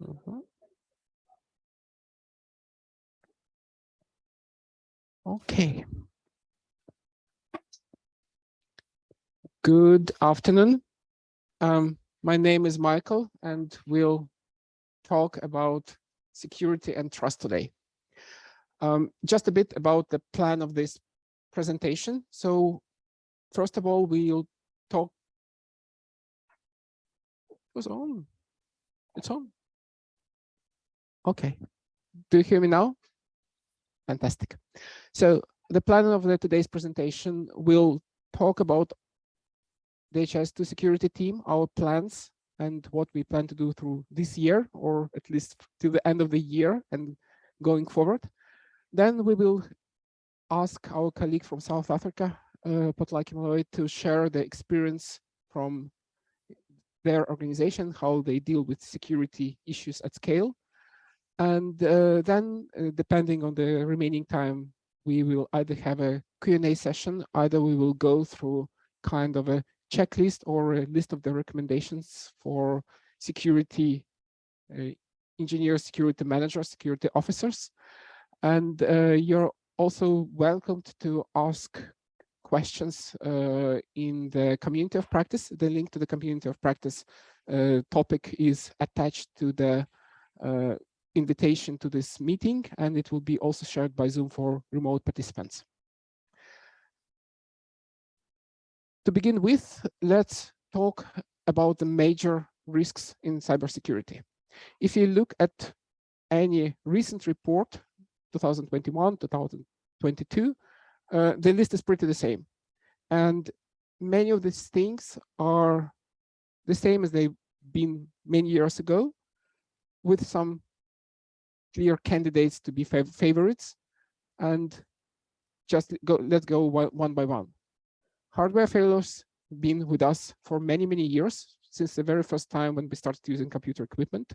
Mm -hmm. Okay. Good afternoon. Um, my name is Michael, and we'll talk about security and trust today. Um, just a bit about the plan of this presentation. So first of all, we'll talk. What's on? It's on. Okay. Do you hear me now? Fantastic. So the plan of the, today's presentation will talk about the DHIS2 security team, our plans, and what we plan to do through this year, or at least till the end of the year and going forward. Then we will ask our colleague from South Africa, uh, to share the experience from their organization, how they deal with security issues at scale. And uh, then, uh, depending on the remaining time, we will either have a Q&A session, either we will go through kind of a checklist or a list of the recommendations for security uh, engineers, security managers, security officers. And uh, you're also welcomed to ask questions uh, in the community of practice. The link to the community of practice uh, topic is attached to the uh, invitation to this meeting, and it will be also shared by Zoom for remote participants. To begin with, let's talk about the major risks in cybersecurity. If you look at any recent report, 2021, 2022, uh, the list is pretty the same. And many of these things are the same as they've been many years ago, with some clear candidates to be fav favorites. And just go, let's go one by one hardware failures been with us for many, many years, since the very first time when we started using computer equipment.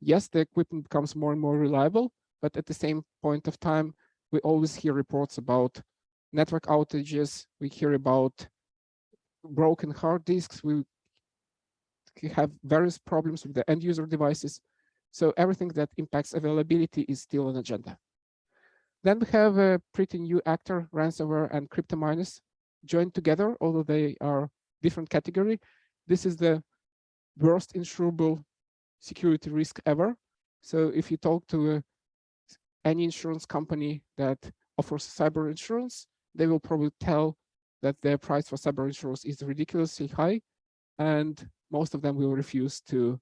Yes, the equipment becomes more and more reliable, but at the same point of time, we always hear reports about network outages. We hear about broken hard disks. We have various problems with the end user devices. So everything that impacts availability is still an agenda. Then we have a pretty new actor, ransomware and crypto miners joined together, although they are different category. This is the worst insurable security risk ever. So if you talk to any insurance company that offers cyber insurance, they will probably tell that their price for cyber insurance is ridiculously high, and most of them will refuse to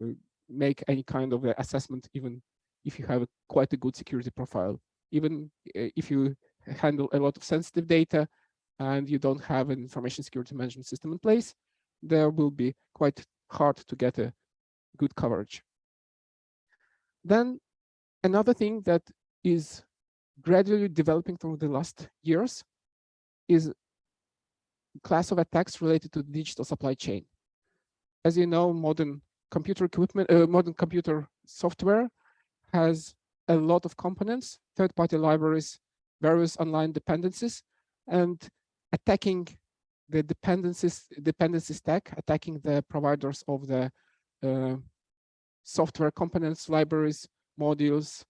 uh, make any kind of assessment, even if you have a, quite a good security profile. Even uh, if you handle a lot of sensitive data, and you don't have an information security management system in place, there will be quite hard to get a good coverage. Then another thing that is gradually developing through the last years is class of attacks related to digital supply chain. As you know, modern computer equipment, uh, modern computer software has a lot of components, third-party libraries, various online dependencies, and attacking the dependencies dependency stack, attacking the providers of the uh, software components, libraries, modules,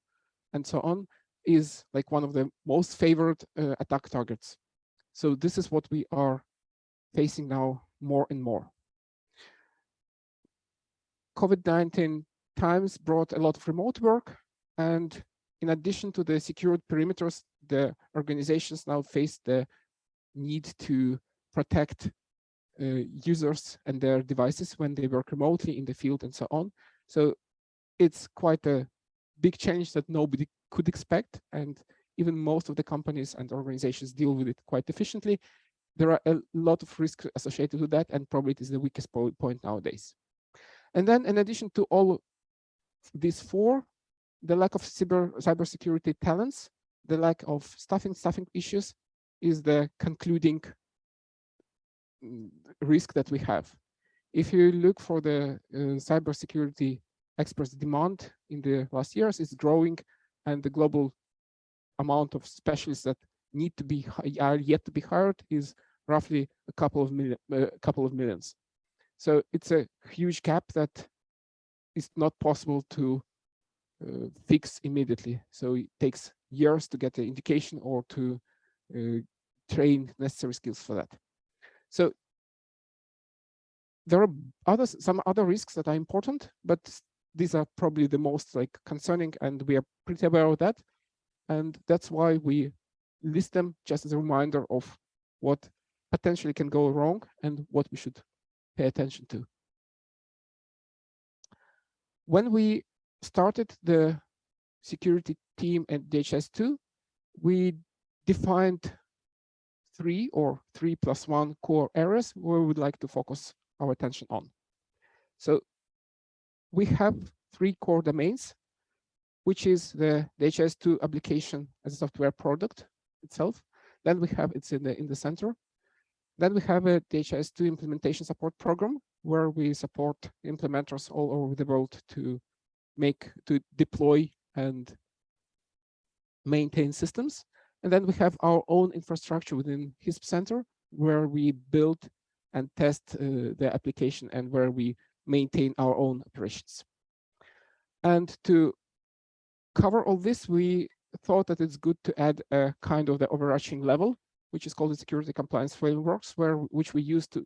and so on, is like one of the most favored uh, attack targets. So this is what we are facing now more and more. COVID-19 times brought a lot of remote work, and in addition to the secured perimeters, the organizations now face the need to protect uh, users and their devices when they work remotely in the field and so on. So it's quite a big change that nobody could expect. And even most of the companies and organizations deal with it quite efficiently. There are a lot of risks associated with that, and probably it is the weakest point nowadays. And then in addition to all these four, the lack of cyber cybersecurity talents, the lack of staffing, staffing issues, is the concluding mm, risk that we have. If you look for the uh, cybersecurity experts demand in the last years, it's growing and the global amount of specialists that need to be are yet to be hired is roughly a couple of million, uh, couple of millions. So it's a huge gap that is not possible to uh, fix immediately. So it takes years to get the indication or to uh, train necessary skills for that. So there are others, some other risks that are important, but these are probably the most like concerning and we are pretty aware of that. And that's why we list them just as a reminder of what potentially can go wrong and what we should pay attention to. When we started the security team at DHIS2, we defined three or three plus one core areas where we would like to focus our attention on. So we have three core domains, which is the DHIS2 application as a software product itself. Then we have it's in the in the center. Then we have a DHIS2 implementation support program where we support implementers all over the world to make to deploy and maintain systems. And then we have our own infrastructure within HISP Center where we build and test uh, the application and where we maintain our own operations. And to cover all this, we thought that it's good to add a kind of the overarching level, which is called the security compliance frameworks, where which we use to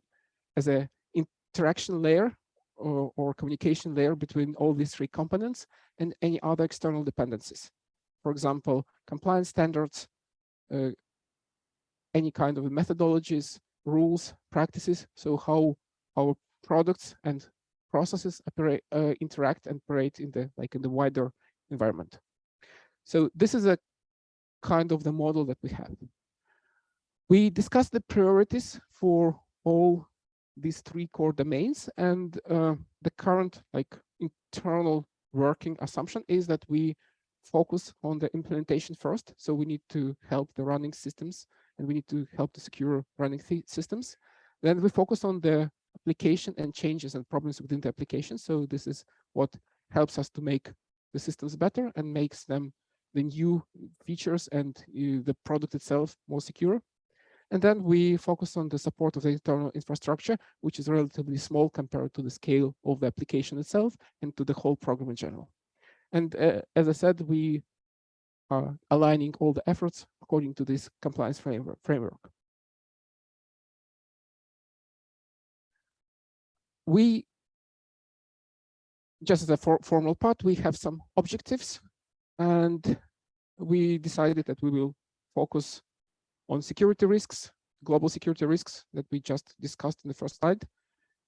as a interaction layer or, or communication layer between all these three components and any other external dependencies. For example, compliance standards, uh, any kind of methodologies, rules, practices, so how our products and processes operate, uh, interact and operate in the like in the wider environment. So this is a kind of the model that we have. We discussed the priorities for all these three core domains and uh, the current like internal working assumption is that we focus on the implementation first. So we need to help the running systems and we need to help the secure running systems. Then we focus on the application and changes and problems within the application. So this is what helps us to make the systems better and makes them the new features and uh, the product itself more secure. And then we focus on the support of the internal infrastructure, which is relatively small compared to the scale of the application itself and to the whole program in general. And uh, as I said, we are aligning all the efforts according to this compliance framework. framework. We, just as a for formal part, we have some objectives and we decided that we will focus on security risks, global security risks that we just discussed in the first slide,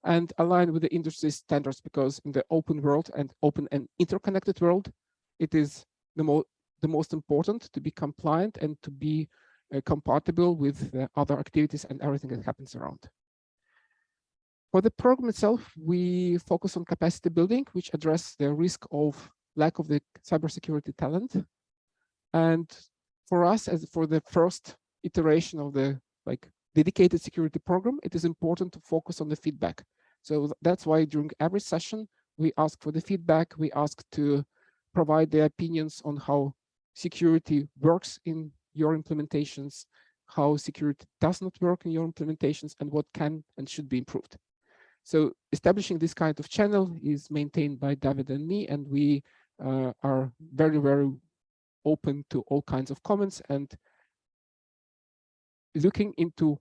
and align with the industry standards because in the open world and open and interconnected world, it is the, mo the most important to be compliant and to be uh, compatible with the other activities and everything that happens around. For the program itself, we focus on capacity building, which address the risk of lack of the cybersecurity talent. And for us, as for the first iteration of the like dedicated security program, it is important to focus on the feedback. So that's why during every session, we ask for the feedback. We ask to provide their opinions on how security works in your implementations, how security does not work in your implementations, and what can and should be improved. So establishing this kind of channel is maintained by David and me, and we uh, are very, very open to all kinds of comments and looking into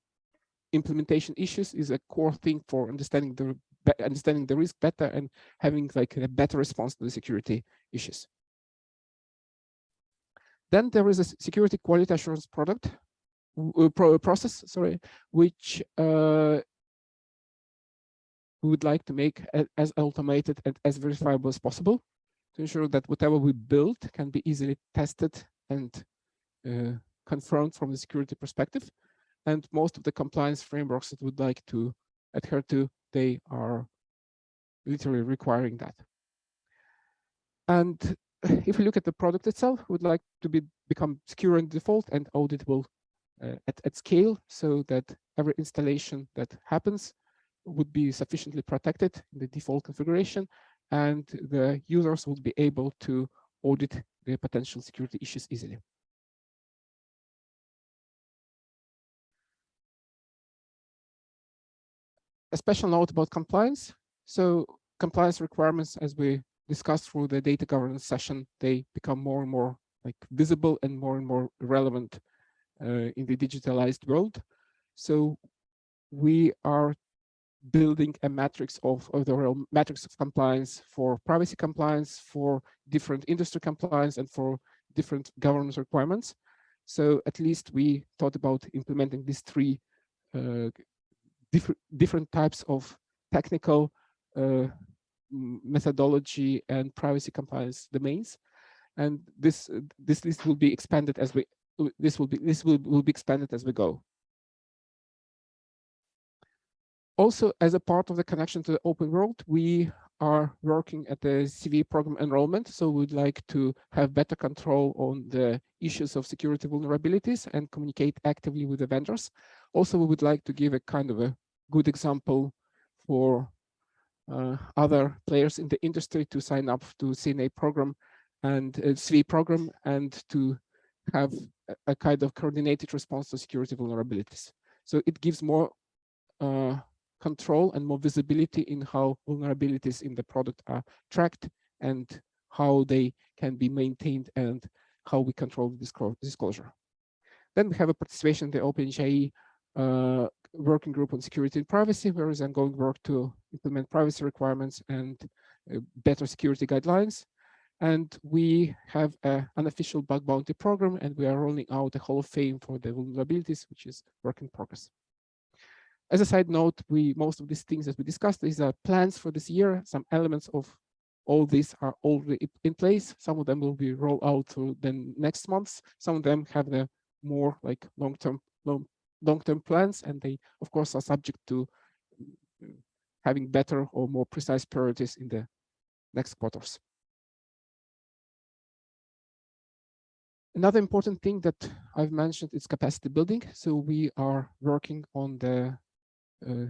implementation issues is a core thing for understanding the understanding the risk better and having like a better response to the security issues. Then there is a security quality assurance product uh, pro process, sorry, which uh, we would like to make as automated and as verifiable as possible to ensure that whatever we build can be easily tested and uh, confirmed from the security perspective. And most of the compliance frameworks that would like to adhere to, they are literally requiring that. And if we look at the product itself, would like to be become secure and default and auditable uh, at, at scale so that every installation that happens would be sufficiently protected in the default configuration and the users would be able to audit the potential security issues easily. A special note about compliance. So compliance requirements, as we discussed through the data governance session, they become more and more like visible and more and more relevant uh, in the digitalized world. So we are building a matrix of, of the real matrix of compliance for privacy compliance, for different industry compliance, and for different governance requirements. So at least we thought about implementing these three uh, different different types of technical uh, methodology and privacy compliance domains. And this this list will be expanded as we this will be this will, will be expanded as we go. Also, as a part of the connection to the open world, we are working at the CVE program enrollment. So we'd like to have better control on the issues of security vulnerabilities and communicate actively with the vendors. Also, we would like to give a kind of a good example for uh, other players in the industry to sign up to CNA program and uh, CVE program and to have a, kind of coordinated response to security vulnerabilities. So it gives more uh, control and more visibility in how vulnerabilities in the product are tracked and how they can be maintained and how we control disclosure. Then we have a participation in the OpenHIE uh, working group on security and privacy, where is ongoing work to implement privacy requirements and uh, better security guidelines. And we have an unofficial bug bounty program, and we are rolling out a Hall of Fame for the vulnerabilities, which is work in progress. As a side note, we most of these things that we discussed, these are plans for this year. Some elements of all these are already in place. Some of them will be rolled out through the next months. Some of them have the more like long-term long long-term plans, and they, of course, are subject to having better or more precise priorities in the next quarters. Another important thing that I've mentioned is capacity building. So we are working on the uh,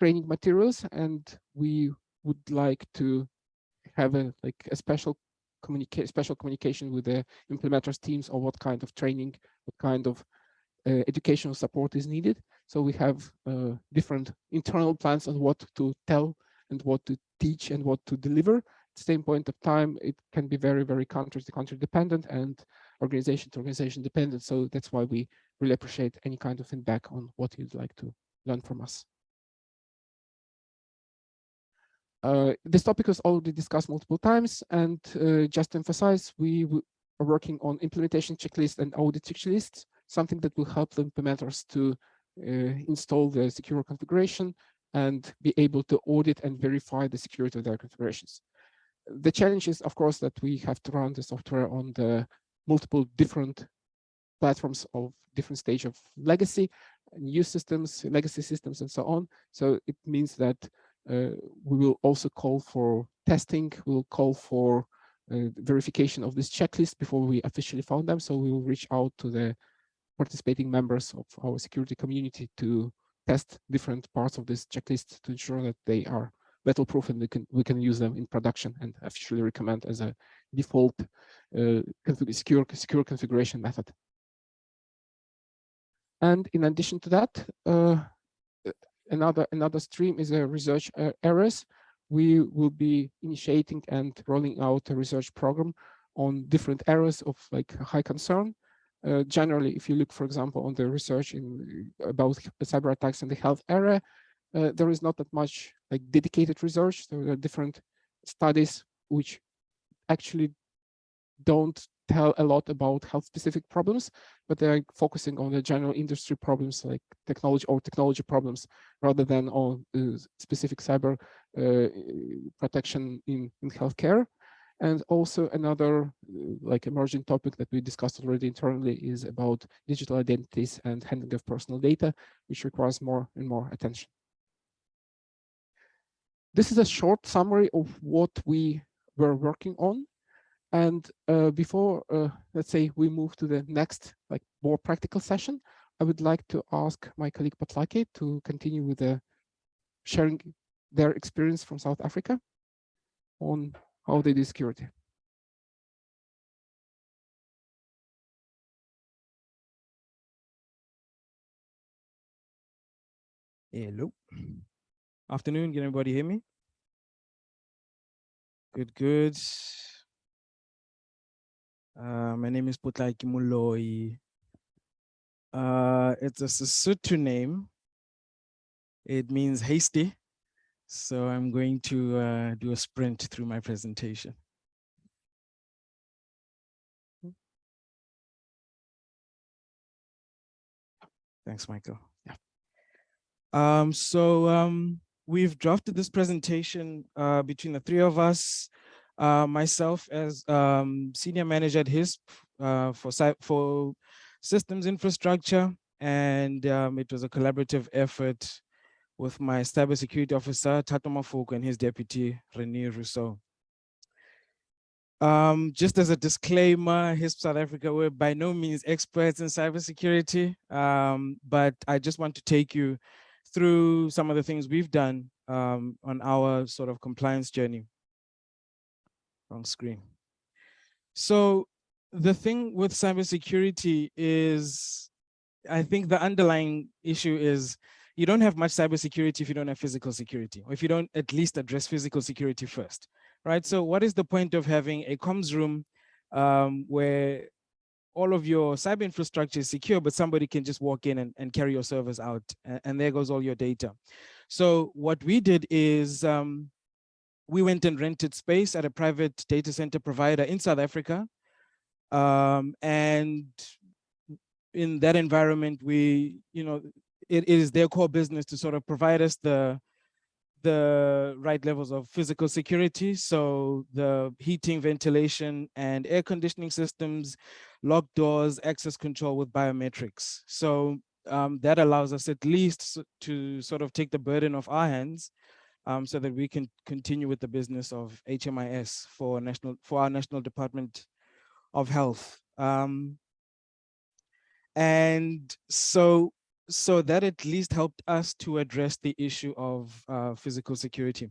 training materials, and we would like to have a like a special communicate special communication with the implementers teams or what kind of training, what kind of uh, educational support is needed. So we have uh, different internal plans on what to tell and what to teach and what to deliver. At the same point of time, it can be very, very country to country dependent and organization to organization dependent. So that's why we really appreciate any kind of feedback on what you'd like to learn from us. Uh, this topic was already discussed multiple times, and uh, just to emphasize, we are working on implementation checklist and audit checklists something that will help the implementers to uh, install the secure configuration and be able to audit and verify the security of their configurations. The challenge is, of course, that we have to run the software on the multiple different platforms of different stage of legacy, new systems, legacy systems, and so on. So it means that uh, we will also call for testing, we'll call for uh, verification of this checklist before we officially found them. So we will reach out to the participating members of our security community to test different parts of this checklist to ensure that they are battle proof and we can we can use them in production and officially recommend as a default uh, secure secure configuration method. And in addition to that, uh, another another stream is a research uh, areas. We will be initiating and rolling out a research program on different areas of like high concern uh, generally, if you look, for example, on the research in about cyber attacks in the health area, uh, there is not that much like dedicated research. There are different studies which actually don't tell a lot about health specific problems, but they're focusing on the general industry problems like technology or technology problems rather than on uh, specific cyber uh, protection in, in healthcare. And also another uh, like emerging topic that we discussed already internally is about digital identities and handling of personal data, which requires more and more attention. This is a short summary of what we were working on. And uh, before, uh, let's say, we move to the next, like more practical session, I would like to ask my colleague Patlake to continue with the sharing their experience from South Africa on how they do security. Hello. Afternoon, can everybody hear me? Good, good. Uh, my name is Putlaki Kimuloi. Uh, it's a Sesotho name. It means hasty. So I'm going to uh, do a sprint through my presentation. Thanks, Michael. Yeah. Um, so um, we've drafted this presentation uh, between the three of us. Uh, myself as um, senior manager at HISP uh, for for systems infrastructure, and um, it was a collaborative effort with my cybersecurity officer Tato Mafoko and his deputy Rene Rousseau. Um, just as a disclaimer, HISP South Africa, we're by no means experts in cybersecurity, um, but I just want to take you through some of the things we've done um, on our sort of compliance journey. Wrong screen. So the thing with cybersecurity is, I think the underlying issue is you don't have much cybersecurity if you don't have physical security, or if you don't at least address physical security first right? So what is the point of having a comms room um, where all of your cyber infrastructure is secure, but somebody can just walk in and, and carry your servers out, and, and, there goes all your data. So what we did is um, we went and rented space at a private data center provider in South Africa. Um, and in that environment, we, you know, it, is their core business to sort of provide us the the right levels of physical security. So the heating, ventilation, and air conditioning systems, locked doors, access control with biometrics. So um, that allows us at least to sort of take the burden off our hands um, so that we can continue with the business of HMIS for national for our National Department of Health. Um, and so so that at least helped us to address the issue of uh, physical security.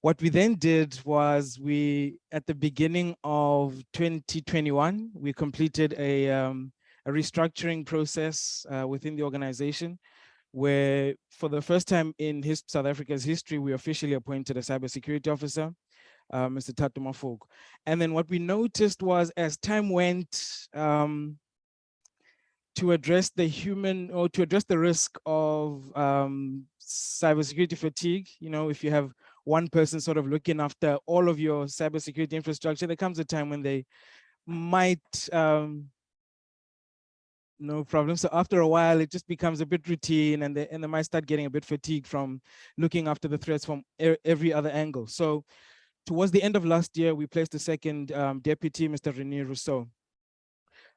What we then did was we, at the beginning of 2021, we completed a, um, a restructuring process uh, within the organization where for the first time in his, South Africa's history, we officially appointed a cybersecurity officer, uh, Mr. Tato Mafoko. And then what we noticed was as time went, um, to address the human or to address the risk of um, cybersecurity fatigue. You know, if you have one person sort of looking after all of your cybersecurity infrastructure, there comes a time when they might um, no problem. So after a while, it just becomes a bit routine and they, and they might start getting a bit fatigued from looking after the threats from every other angle. So towards the end of last year, we placed a second um, deputy, Mr. Rene Rousseau.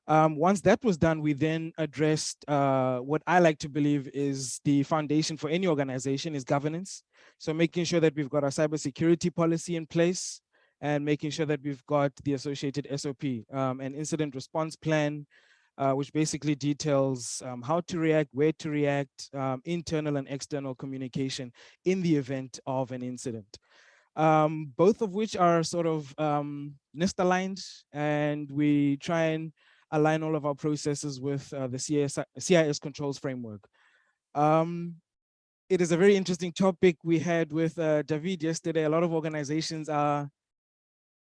Um, once that was done, we then addressed uh, what I like to believe is the foundation for any organization is governance. So making sure that we've got our cybersecurity policy in place and making sure that we've got the associated SOP, um, an incident response plan, uh, which basically details um, how to react, where to react, um, internal and external communication in the event of an incident. Um, both of which are sort of um, NIST aligned and we try and align all of our processes with uh, the CIS, CIS controls framework. Um, it is a very interesting topic we had with uh, David yesterday. A lot of organizations are,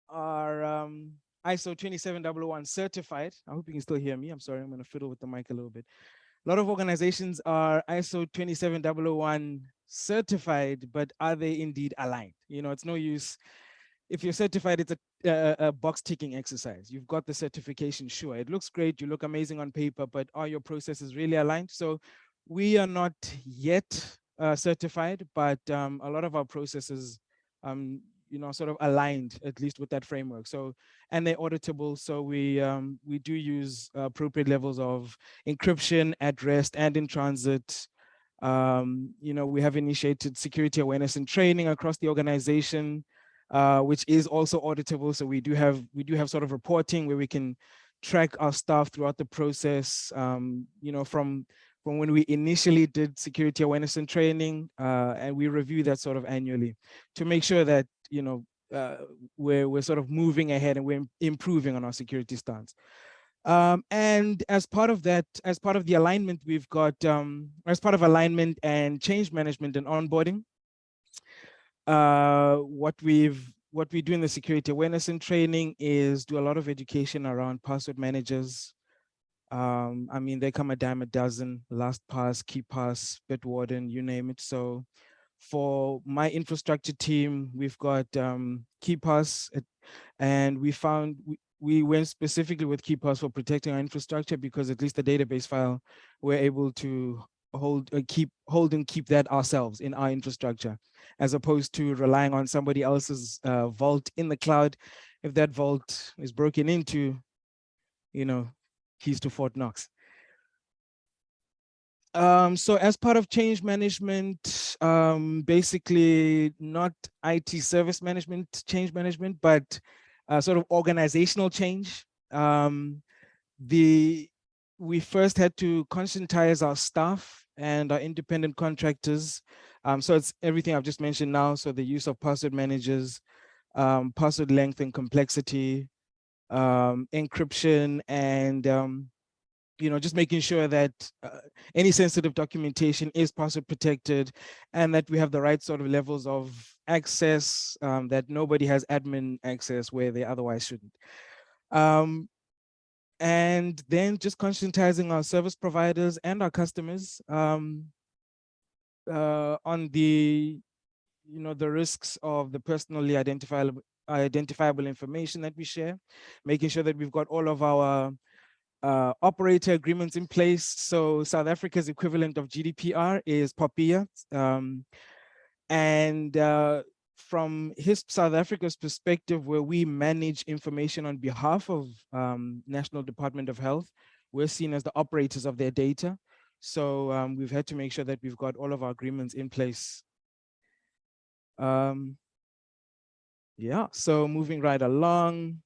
are um, ISO 27001 certified. I hope you can still hear me. I'm sorry, I'm gonna fiddle with the mic a little bit. A lot of organizations are ISO 27001 certified, but are they indeed aligned? You know, it's no use if you're certified, it's a, a, a, box ticking exercise. You've got the certification, sure. It looks great, you look amazing on paper, but are your processes really aligned? So we are not yet uh, certified, but um, a lot of our processes, um, you know, sort of aligned at least with that framework. So, and they're auditable. So we um, we do use appropriate levels of encryption at rest and in transit. Um, you know, we have initiated security awareness and training across the organization uh, which is also auditable. So we do have we do have sort of reporting where we can track our staff throughout the process. Um, you know, from from when we initially did security awareness and training, uh, and we review that sort of annually to make sure that you know uh, we're we're sort of moving ahead and we're improving on our security stance. Um, and as part of that, as part of the alignment, we've got, um, as part of alignment and change management and onboarding, uh, what we've what we do in the security awareness and training is do a lot of education around password managers. Um, I mean, they come a dime a dozen, LastPass, KeePass, Bitwarden, you name it. So for my infrastructure team, we've got um, KeePass and we found we, we went specifically with KeePass for protecting our infrastructure because at least the database file, we're able to hold uh, keep hold and keep that ourselves in our infrastructure as opposed to relying on somebody else's uh, vault in the cloud. If that vault is broken into you know keys to fort knox. Um, so as part of change management um, basically not it service management change management but uh, sort of organizational change um, the we first had to conscientize our staff and our independent contractors. Um, so it's everything I've just mentioned now. So the use of password managers, um, password length and complexity, um, encryption, and um, you know, just making sure that uh, any sensitive documentation is password protected and that we have the right sort of levels of access, um, that nobody has admin access where they otherwise shouldn't. Um, and then just conscientizing our service providers and our customers um, uh, on the, you know, the risks of the personally identifiable identifiable information that we share, making sure that we've got all of our uh, operator agreements in place. So South Africa's equivalent of GDPR is POPIA. Um, and uh, from his South Africa's perspective, where we manage information on behalf of um, National Department of Health, we're seen as the operators of their data. So um, we've had to make sure that we've got all of our agreements in place. Um, yeah, so moving right along,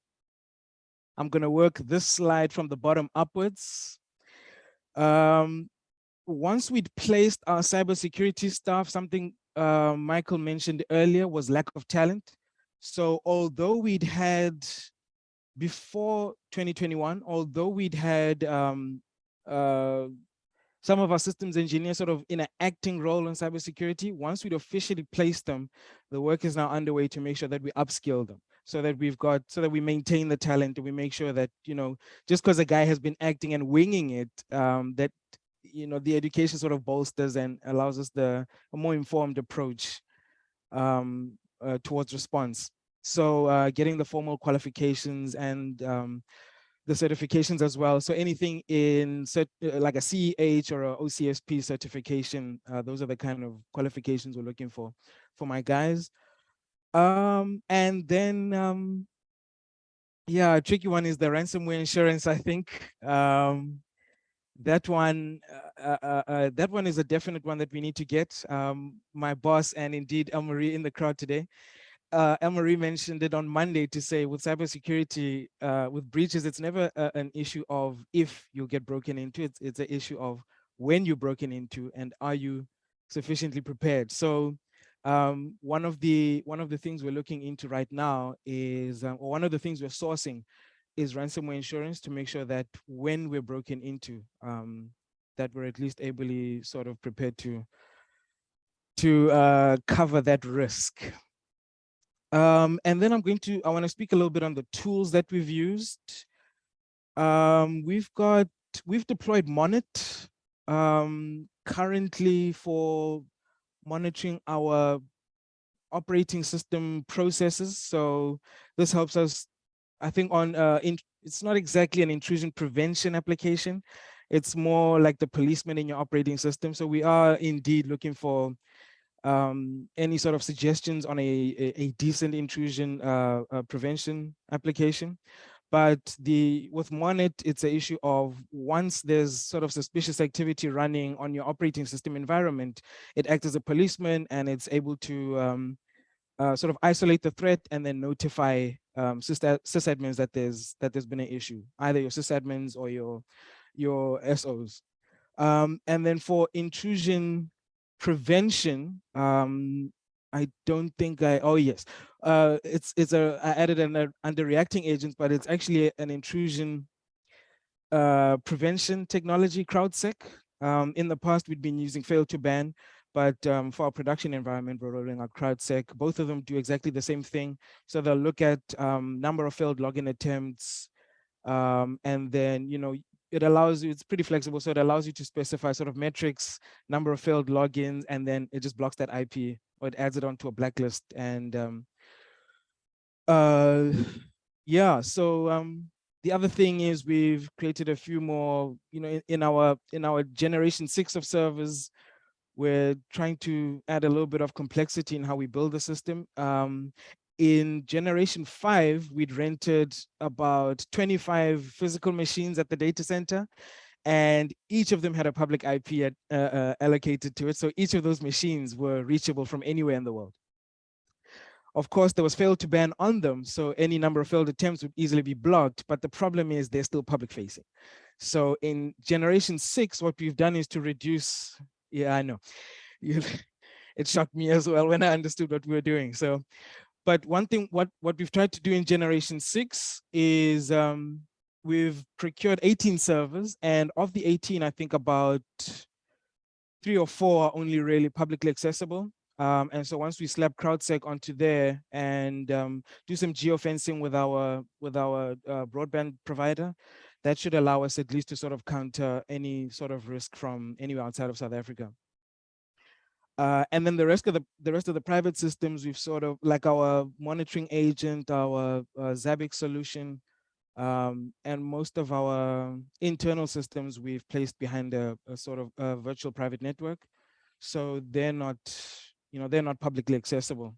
I'm gonna work this slide from the bottom upwards. Um, once we'd placed our cybersecurity staff, something uh, Michael mentioned earlier was lack of talent. So although we'd had before 2021, although we'd had um, uh, some of our systems engineers sort of in an acting role in cybersecurity, once we'd officially placed them, the work is now underway to make sure that we upskill them so that we've got, so that we maintain the talent and we make sure that, you know, just because a guy has been acting and winging it, um, that you know, the education sort of bolsters and allows us the a more informed approach um, uh, towards response. So uh, getting the formal qualifications and um, the certifications as well. So anything in cert uh, like a CEH or a OSCP certification, uh, those are the kind of qualifications we're looking for for my guys. Um, and then, um, yeah, a tricky one is the ransomware insurance, I think. Um, that one uh, uh, uh, that one is a definite one that we need to get. Um, my boss and indeed Elmarie in the crowd today uh, Elmarie mentioned it on Monday to say with cybersecurity uh, with breaches it's never uh, an issue of if you get broken into it's it's an issue of when you're broken into and are you sufficiently prepared. So um, one of the one of the things we're looking into right now is um, or one of the things we're sourcing is ransomware insurance to make sure that when we're broken into, um, that we're at least ably sort of prepared to to uh, cover that risk. Um, and then I'm going to, I want to speak a little bit on the tools that we've used. Um, we've got, we've deployed Monit um, currently for monitoring our operating system processes. So this helps us I think on uh, in, it's not exactly an intrusion prevention application. It's more like the policeman in your operating system. So we are indeed looking for um, any sort of suggestions on a, a, decent intrusion uh, uh, prevention application. But the with Monit, it's an issue of once there's sort of suspicious activity running on your operating system environment, it acts as a policeman and it's able to um, uh, sort of isolate the threat and then notify um, sysadmins that there's that there's been an issue, either your sysadmins or your your SOs. Um, and then for intrusion prevention, um, I don't think I, oh yes, uh, it's it's a, I added an under reacting agents, but it's actually an intrusion uh, prevention technology, CrowdSec. Um, in the past, we'd been using fail2ban, But um, for our production environment, we're rolling out CrowdSec. Both of them do exactly the same thing. So they'll look at um, number of failed login attempts, um, and then, you know, it allows you, it's pretty flexible. So it allows you to specify sort of metrics, number of failed logins, and then it just blocks that IP or it adds it onto a blacklist. And um, uh, yeah, so um, the other thing is we've created a few more, you know, in, in our in our generation six of servers, we're trying to add a little bit of complexity in how we build the system. Um, in generation five, we'd rented about 25 physical machines at the data center, and each of them had a public IP at, uh, uh, allocated to it. So each of those machines were reachable from anywhere in the world. Of course, there was fail2ban on them, so any number of failed attempts would easily be blocked, but the problem is they're still public facing. So in generation six, what we've done is to reduce, yeah, I know, it shocked me as well when I understood what we were doing. So but one thing, what, what we've tried to do in generation six is um, we've procured 18 servers and of the 18, I think about three or four are only really publicly accessible. Um, and so once we slap CrowdSec onto there and um, do some geofencing with our with our uh, broadband provider, that should allow us at least to sort of counter any sort of risk from anywhere outside of South Africa. Uh, and then the rest of the the rest of the private systems, we've sort of like our monitoring agent, our uh, Zabbix solution, um, and most of our internal systems we've placed behind a, a sort of a virtual private network. So they're not, you know, they're not publicly accessible.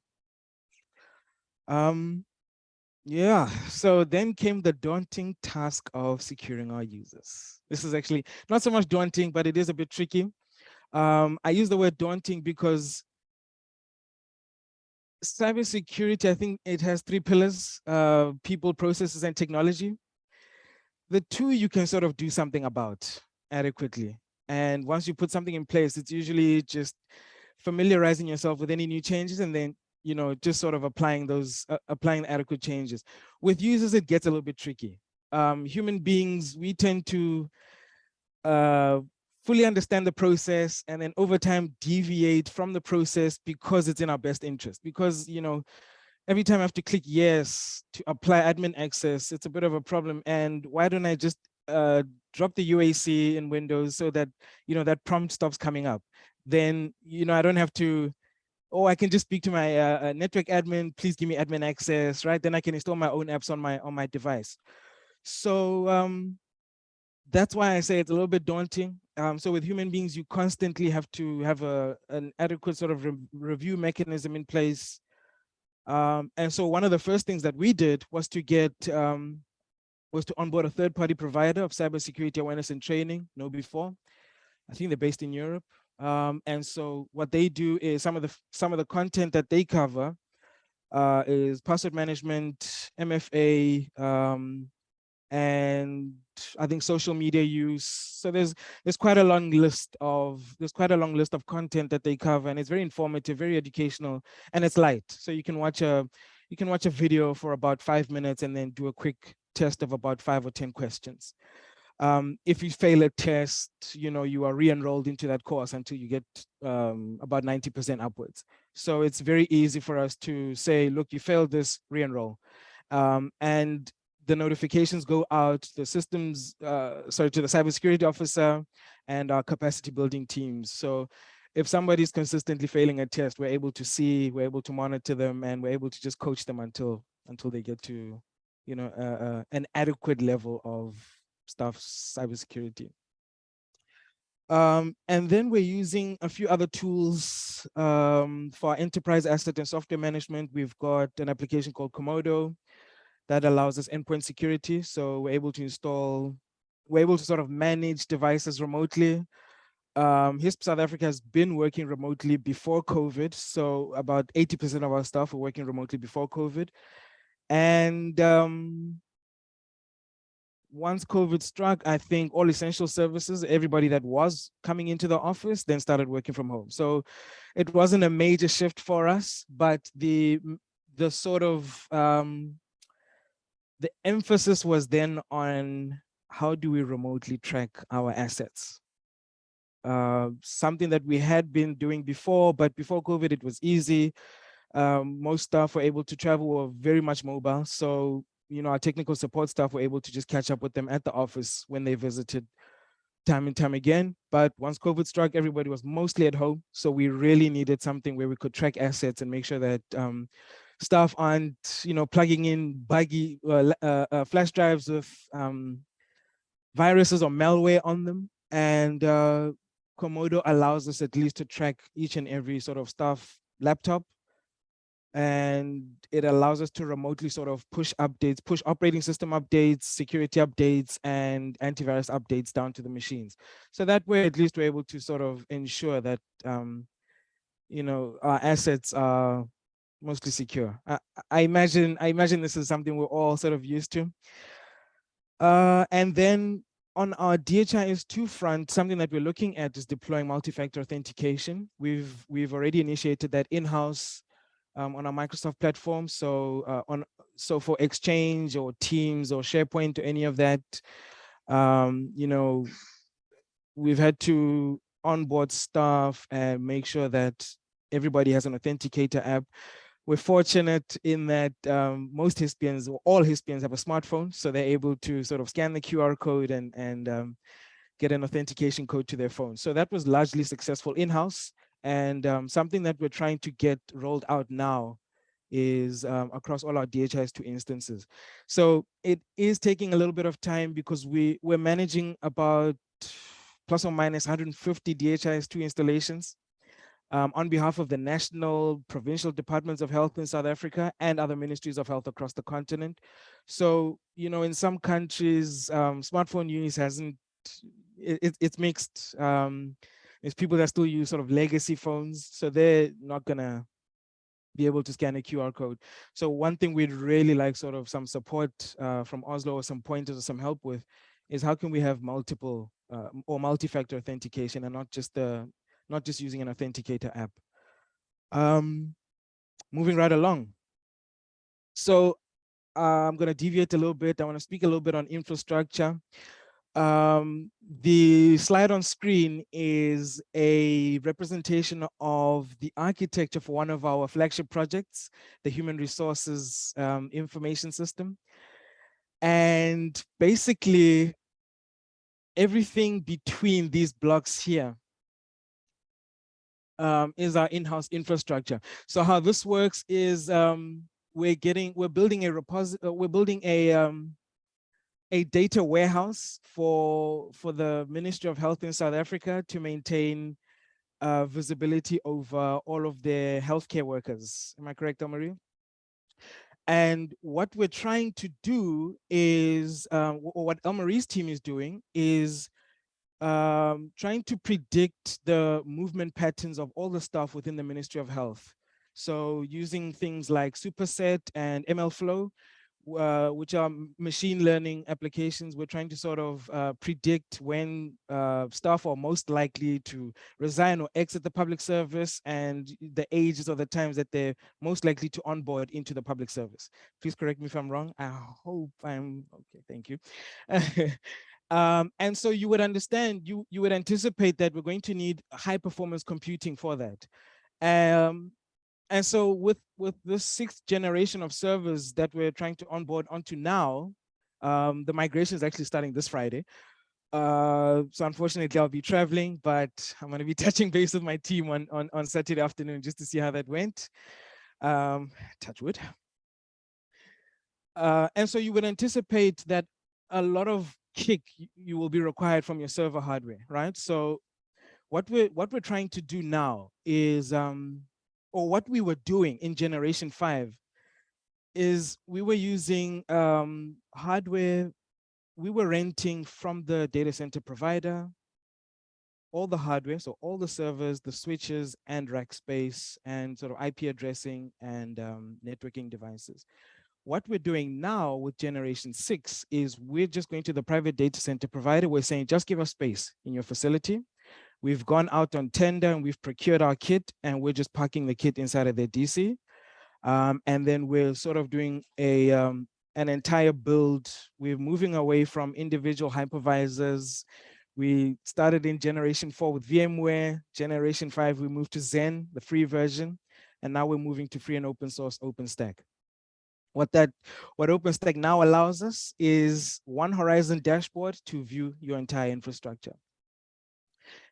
Um, yeah, so then came the daunting task of securing our users. This is actually not so much daunting, but it is a bit tricky. Um, I use the word daunting because cybersecurity, I think it has three pillars, uh, people, processes, and technology. The two you can sort of do something about adequately. And once you put something in place, it's usually just familiarizing yourself with any new changes and then, you know, just sort of applying those, uh, applying adequate changes. With users, it gets a little bit tricky. Um, human beings, we tend to uh, fully understand the process and then over time deviate from the process because it's in our best interest because you know every time i have to click yes to apply admin access it's a bit of a problem and why don't i just uh, drop the uac in windows so that you know that prompt stops coming up then you know i don't have to oh i can just speak to my uh, uh network admin please give me admin access right then i can install my own apps on my on my device so um that's why I say it's a little bit daunting. Um, so with human beings, you constantly have to have a an adequate sort of re review mechanism in place. Um, and so one of the first things that we did was to get um, was to onboard a third-party provider of cybersecurity awareness and training, KnowBe4. I think they're based in Europe. Um, and so what they do is some of the some of the content that they cover uh, is password management, MFA, um, and I think social media use. So there's there's quite a long list of there's quite a long list of content that they cover, and it's very informative, very educational, and it's light. So you can watch a you can watch a video for about five minutes and then do a quick test of about five or ten questions. Um, if you fail a test, you know you are re-enrolled into that course until you get um, about 90% upwards. So it's very easy for us to say, look, you failed this, re-enroll. Um, and the notifications go out, the systems, uh, sorry, to the cybersecurity officer and our capacity building teams. So if somebody's consistently failing a test, we're able to see, we're able to monitor them, and we're able to just coach them until until they get to, you know, uh, uh, an adequate level of stuff cybersecurity. Um, and then we're using a few other tools um, for enterprise asset and software management. We've got an application called Comodo, that allows us endpoint security. So we're able to install, we're able to sort of manage devices remotely. Um, HISP South Africa has been working remotely before COVID. So about 80% of our staff were working remotely before COVID. And um, once COVID struck, I think all essential services, everybody that was coming into the office then started working from home. So it wasn't a major shift for us, but the the sort of um, the emphasis was then on how do we remotely track our assets? uh, something that we had been doing before, but before COVID, it was easy. Um, most staff were able to travel were very much mobile. So, you know, our technical support staff were able to just catch up with them at the office when they visited time and time again. But once COVID struck, everybody was mostly at home. So we really needed something where we could track assets and make sure that um, staff aren't, you know, plugging in buggy uh, uh, uh, flash drives with um, viruses or malware on them. And uh, Comodo allows us at least to track each and every sort of staff laptop and it allows us to remotely sort of push updates, push operating system updates, security updates, and antivirus updates down to the machines. So that way, at least we're able to sort of ensure that, um, you know, our assets are mostly secure. I, I, imagine, I imagine this is something we're all sort of used to. Uh, and then on our DHIS2 front, something that we're looking at is deploying multi-factor authentication. We've we've already initiated that in-house um, on our Microsoft platform. So uh, on so for Exchange or Teams or SharePoint or any of that, um, you know, we've had to onboard staff and make sure that everybody has an authenticator app. We're fortunate in that um, most Hispians, or all Hispians have a smartphone, so they're able to sort of scan the QR code and, and um, get an authentication code to their phone. So that was largely successful in-house. And um, something that we're trying to get rolled out now is um, across all our DHIS2 instances. So it is taking a little bit of time because we, we're managing about plus or minus 150 DHIS2 installations um, on behalf of the national, provincial departments of health in South Africa and other ministries of health across the continent. So, you know, in some countries, um, smartphone use hasn't, it, it's mixed. Um, there's people that still use sort of legacy phones, so they're not gonna be able to scan a QR code. So one thing we'd really like sort of some support uh, from Oslo or some pointers or some help with is how can we have multiple uh, or multi-factor authentication and not just the not just using an authenticator app. Um, moving right along. So uh, I'm going to deviate a little bit. I want to speak a little bit on infrastructure. Um, the slide on screen is a representation of the architecture for one of our flagship projects, the Human Resources um, Information System. And basically, everything between these blocks here um, is our in-house infrastructure. So how this works is um, we're getting, we're building a repository, uh, we're building a um, a data warehouse for, for the Ministry of Health in South Africa to maintain uh, visibility over all of their healthcare workers. Am I correct, Marie? And what we're trying to do is, um, or what Elmarie's team is doing is um, trying to predict the movement patterns of all the staff within the Ministry of Health. So using things like Superset and MLflow uh, which are machine learning applications, we're trying to sort of uh, predict when uh, staff are most likely to resign or exit the public service and the ages or the times that they're most likely to onboard into the public service. Please correct me if I'm wrong. I hope I'm okay. Thank you. um, and so you would understand, you, you would anticipate that we're going to need high performance computing for that. Um, and so with with this sixth generation of servers that we're trying to onboard onto now, um, the migration is actually starting this Friday. Uh, so unfortunately, I'll be traveling, but I'm going to be touching base with my team on, on, on Saturday afternoon just to see how that went. Um, touch wood. Uh, and so you would anticipate that a lot of kick you will be required from your server hardware, right? So what we're what we're trying to do now is um, or what we were doing in generation five is we were using um, hardware, we were renting from the data center provider, all the hardware, so all the servers, the switches and rack space and sort of IP addressing and um, networking devices. What we're doing now with generation six is we're just going to the private data center provider. We're saying, just give us space in your facility. We've gone out on tender and we've procured our kit and we're just packing the kit inside of the DC. Um, and then we're sort of doing a um, an entire build. We're moving away from individual hypervisors. We started in generation four with VMware, generation five, we moved to Xen, the free version, and now we're moving to free and open source OpenStack. What that, what OpenStack now allows us is one Horizon dashboard to view your entire infrastructure.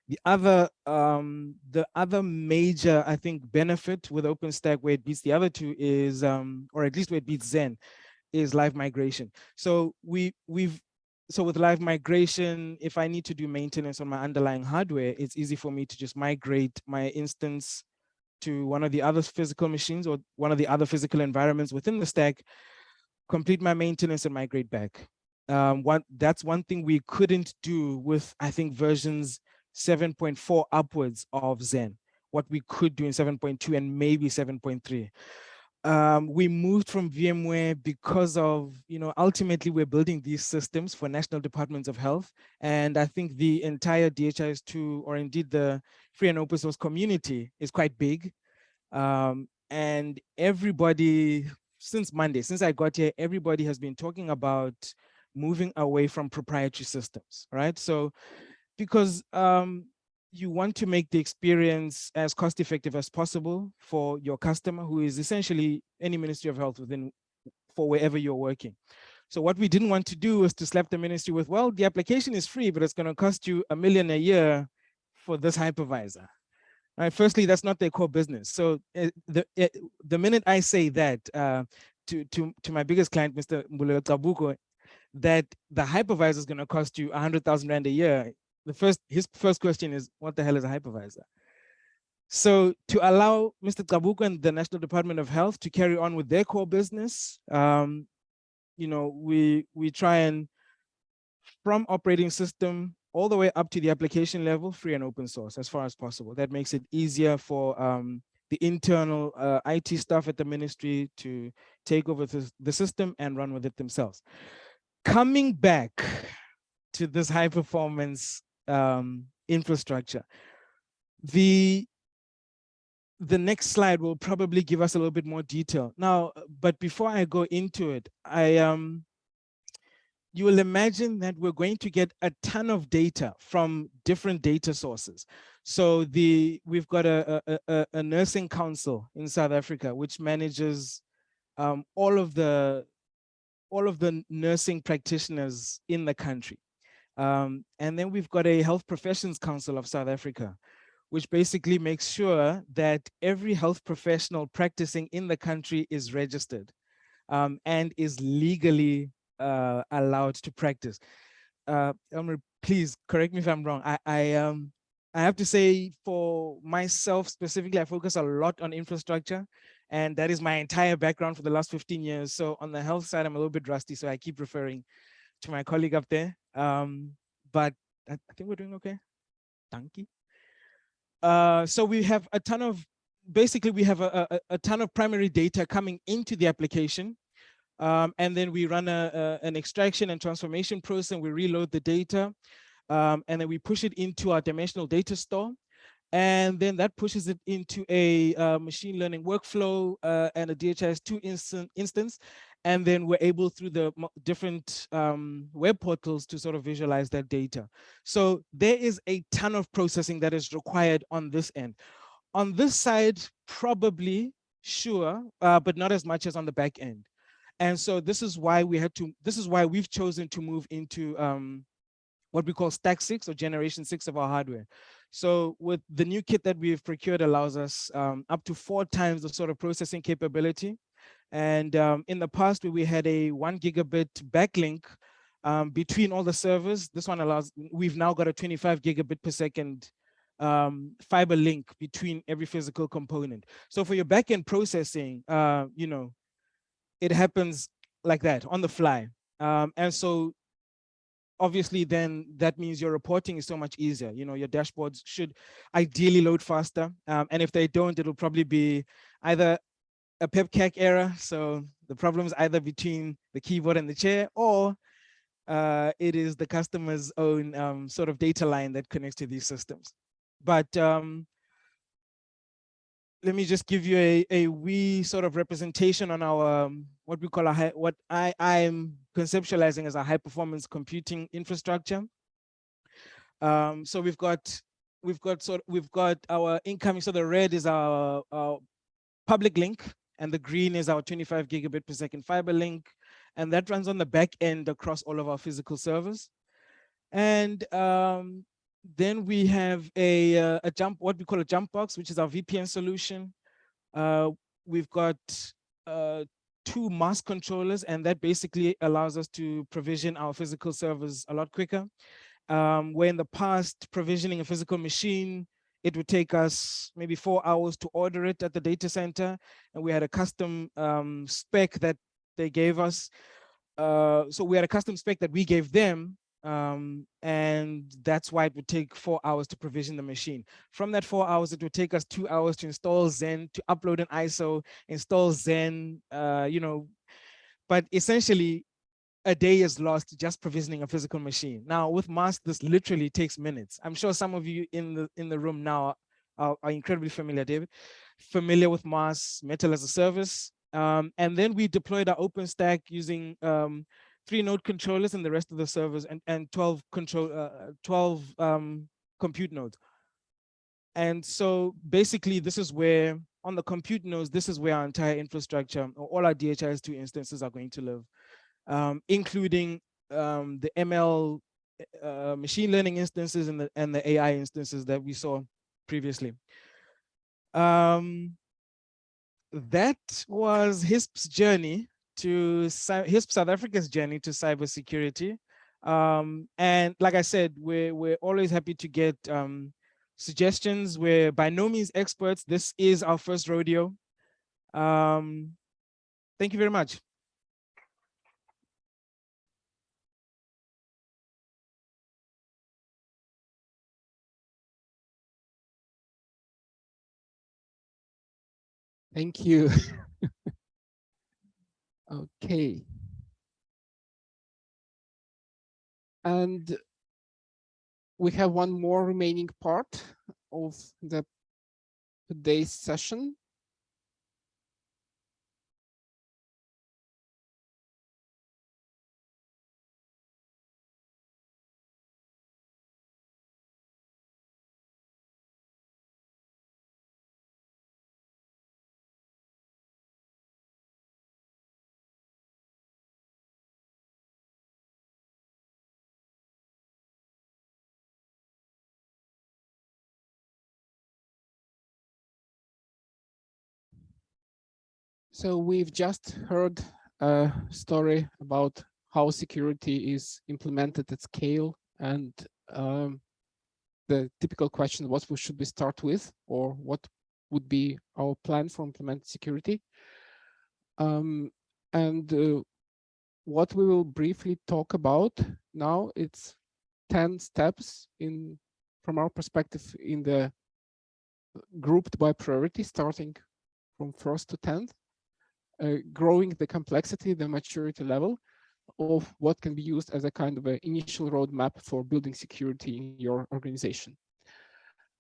The other, um, the other major, I think, benefit with OpenStack where it beats the other two is, um, or at least where it beats Xen, is live migration. So we we've so with live migration, if I need to do maintenance on my underlying hardware, it's easy for me to just migrate my instance to one of the other physical machines or one of the other physical environments within the stack, complete my maintenance and migrate back. Um, one, that's one thing we couldn't do with, I think, versions 7.4 upwards of Xen, what we could do in 7.2 and maybe 7.3 um, we moved from VMware because of, you know, ultimately we're building these systems for national departments of health. And I think the entire DHIS2 or indeed the free and open source community is quite big. Um, and everybody, since Monday, since I got here, everybody has been talking about moving away from proprietary systems, right? So because um, you want to make the experience as cost effective as possible for your customer who is essentially any ministry of health within for wherever you're working. So what we didn't want to do was to slap the ministry with well the application is free but it's going to cost you a million a year for this hypervisor. Right? Firstly that's not their core business. So uh, the uh, the minute i say that uh, to to to my biggest client mr Mbulelo that the hypervisor is going to cost you a hundred thousand rand a year the first his first question is what the hell is a hypervisor so to allow mr Kabuko and the national department of health to carry on with their core business um, you know we we try and from operating system all the way up to the application level free and open source as far as possible that makes it easier for um, the internal uh, IT staff at the ministry to take over the, the system and run with it themselves. Coming back to this high performance um, infrastructure. The the next slide will probably give us a little bit more detail. Now, but before I go into it, I um, you will imagine that we're going to get a ton of data from different data sources. So the we've got a, a, a nursing council in South Africa, which manages um, all of the all of the nursing practitioners in the country. Um, and then we've got a Health Professions Council of South Africa, which basically makes sure that every health professional practicing in the country is registered um, and is legally uh, allowed to practice. Uh, Elmer, please correct me if I'm wrong. I, I, um, I have to say for myself specifically, I focus a lot on infrastructure and that is my entire background for the last 15 years. So on the health side, I'm a little bit rusty, so I keep referring to my colleague up there. Um, but I, I, think we're doing okay. Thank you. Uh, so we have a ton of, basically we have a, a, a ton of primary data coming into the application. Um, and then we run a, a, an extraction and transformation process and we reload the data. Um, and then we push it into our dimensional data store. And then that pushes it into a uh, machine learning workflow uh, and a DHIS2 instant, instance and then we're able through the different um, web portals to sort of visualize that data. So there is a ton of processing that is required on this end. On this side, probably, sure, uh, but not as much as on the back end. And so this is why we had to, this is why we've chosen to move into um, what we call stack six or generation six of our hardware. So with the new kit that we've procured allows us um, up to four times the sort of processing capability and um, in the past, we had a one gigabit backlink um, between all the servers. This one allows, we've now got a 25 gigabit per second um, fiber link between every physical component. So for your backend processing, uh, you know, it happens like that on the fly. Um, and so obviously then that means your reporting is so much easier. You know, your dashboards should ideally load faster. Um, and if they don't, it'll probably be either a PEBCAK error. So the problem is either between the keyboard and the chair or uh, it is the customer's own um, sort of data line that connects to these systems. But um, let me just give you a, a wee sort of representation on our, um, what we call a high, what I, I'm conceptualizing as a high performance computing infrastructure. Um, so we've got we've got sort we've got our incoming. So the red is our, our public link and the green is our 25 gigabit per second fiber link. And that runs on the back end across all of our physical servers. And um, then we have a, uh, a jump, what we call a jump box, which is our VPN solution. Uh, we've got uh, two MAAS controllers, and that basically allows us to provision our physical servers a lot quicker. Um, where in the past, provisioning a physical machine, it would take us maybe four hours to order it at the data center. And we had a custom um, spec that they gave us. Uh, so we had a custom spec that we gave them um, and that's why it would take four hours to provision the machine. From that four hours, it would take us two hours to install Xen, to upload an ISO, install Xen, uh, you know, but essentially a day is lost just provisioning a physical machine. Now with MAAS, this literally takes minutes. I'm sure some of you in the in the room now are, are incredibly familiar, David, familiar with MAAS, Metal as a Service. Um, and then we deployed our OpenStack using um, three node controllers and the rest of the servers and, and 12 control, uh, 12 um, compute nodes. And so basically this is where on the compute nodes, this is where our entire infrastructure or all our DHIS2 instances are going to live, um, including um, the ML uh, machine learning instances and the, and the AI instances that we saw previously. Um, that was HISP's journey to HISP South Africa's journey to cybersecurity. Um, and like I said, we're, we're always happy to get um, suggestions. We're by no means experts. This is our first rodeo. Um, thank you very much. Thank you. Okay. And we have one more remaining part of the today's session. So we've just heard a story about how security is implemented at scale and um, the typical question, what should we start with or what would be our plan for implementing security. Um, and uh, what we will briefly talk about now, it's 10 steps in from our perspective in the grouped by priority, starting from first to 10th uh, growing the complexity, the maturity level of what can be used as a kind of an initial roadmap for building security in your organization.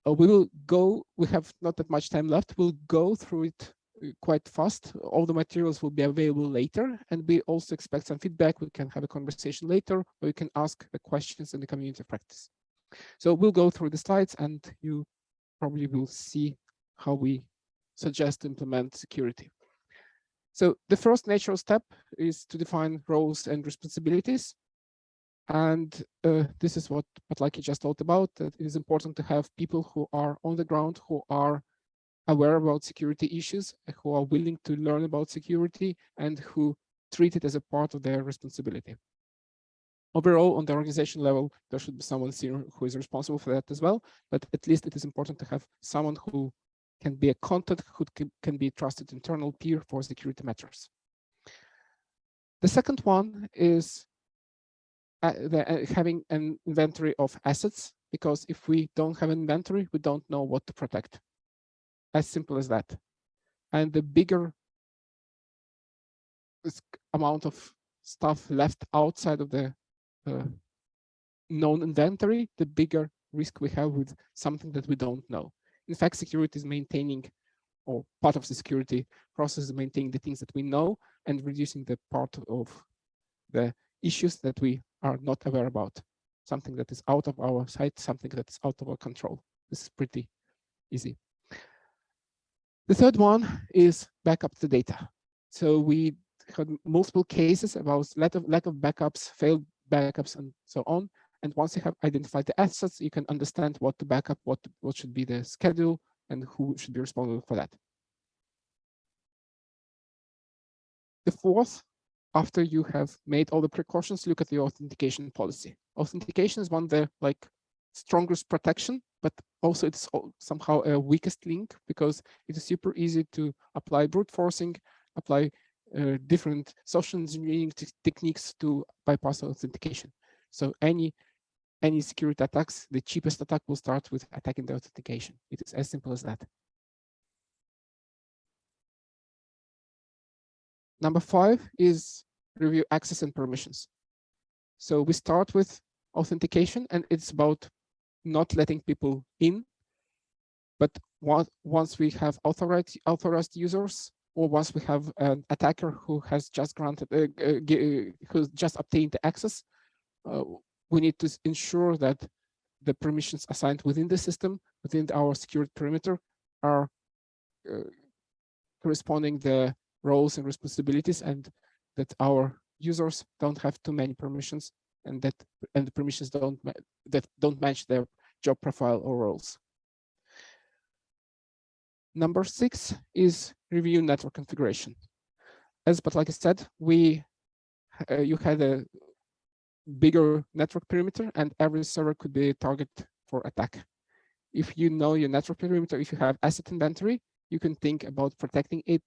Uh, we will go, we have not that much time left, we'll go through it uh, quite fast. All the materials will be available later, and we also expect some feedback. We can have a conversation later, or you can ask the questions in the community practice. So we'll go through the slides, and you probably will see how we suggest implement security. So the first natural step is to define roles and responsibilities. And uh, this is what Patlaki just talked about, that it is important to have people who are on the ground, who are aware about security issues, who are willing to learn about security and who treat it as a part of their responsibility. Overall, on the organization level, there should be someone who is responsible for that as well, but at least it is important to have someone who can be a contact who can be trusted internal peer for security matters. The second one is uh, the, uh, having an inventory of assets, because if we don't have an inventory, we don't know what to protect. As simple as that. And the bigger amount of stuff left outside of the uh, known inventory, the bigger risk we have with something that we don't know. In fact, security is maintaining, or part of the security process is maintaining the things that we know and reducing the part of the issues that we are not aware about. something that is out of our sight, something that is out of our control. This is pretty easy. The third one is backup the data. So we had multiple cases about lack of, lack of backups, failed backups, and so on. And once you have identified the assets, you can understand what to backup, what, what should be the schedule, and who should be responsible for that. The fourth, after you have made all the precautions, look at the authentication policy. Authentication is one of the like strongest protection, but also it's somehow a weakest link because it is super easy to apply brute forcing, apply uh, different social engineering techniques to bypass authentication. So any any security attacks, the cheapest attack will start with attacking the authentication. It is as simple as that. Number five is review access and permissions. So we start with authentication and it's about not letting people in. But once we have authorized, authorized users, or once we have an attacker who has just granted, uh, uh, who's just obtained access, uh, we need to ensure that the permissions assigned within the system, within our security perimeter, are uh, corresponding the roles and responsibilities, and that our users don't have too many permissions, and that and the permissions don't that don't match their job profile or roles. Number six is review network configuration. As but like I said, we uh, you had a bigger network perimeter and every server could be a target for attack. If you know your network perimeter, if you have asset inventory, you can think about protecting it,